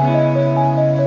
うん。